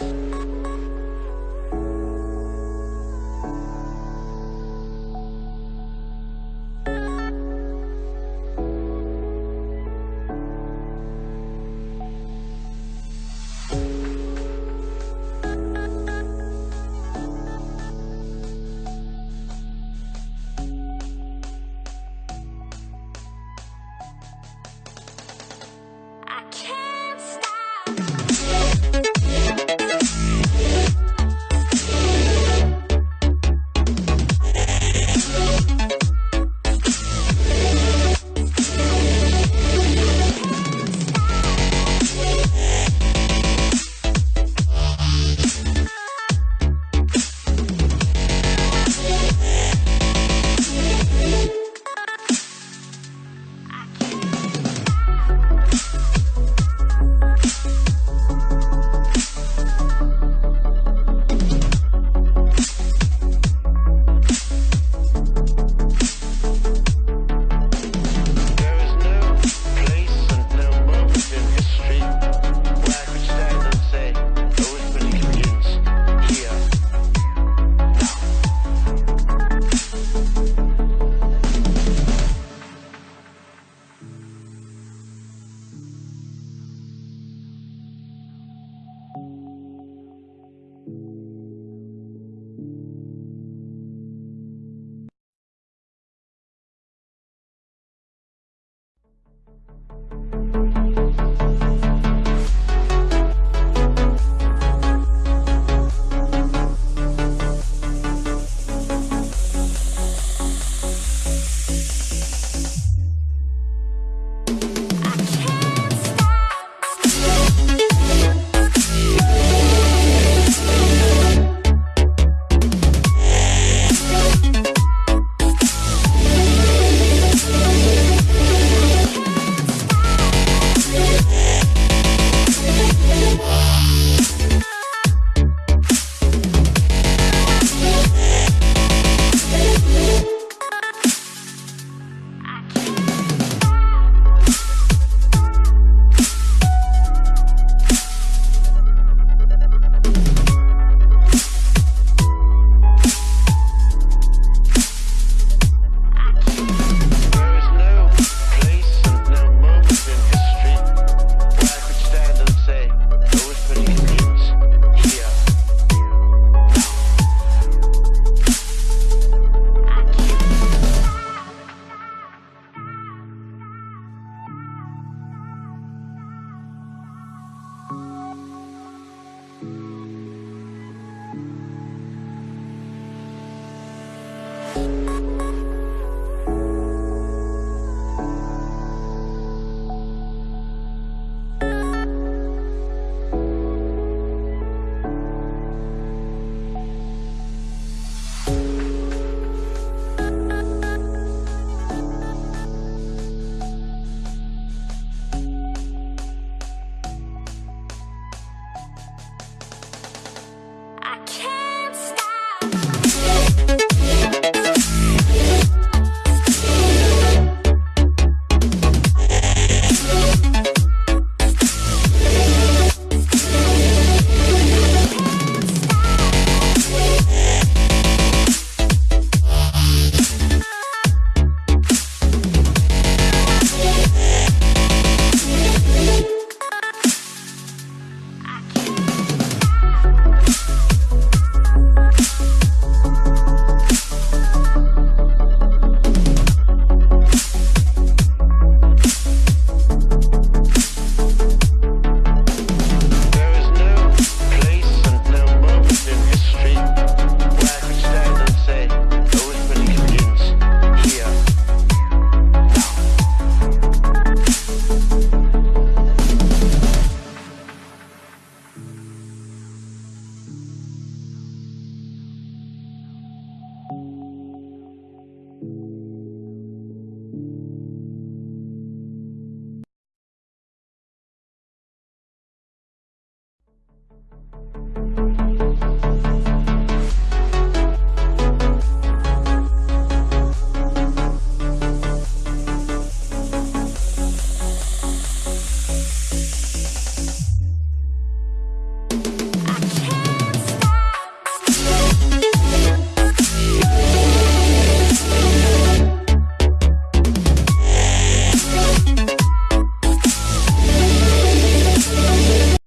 うん。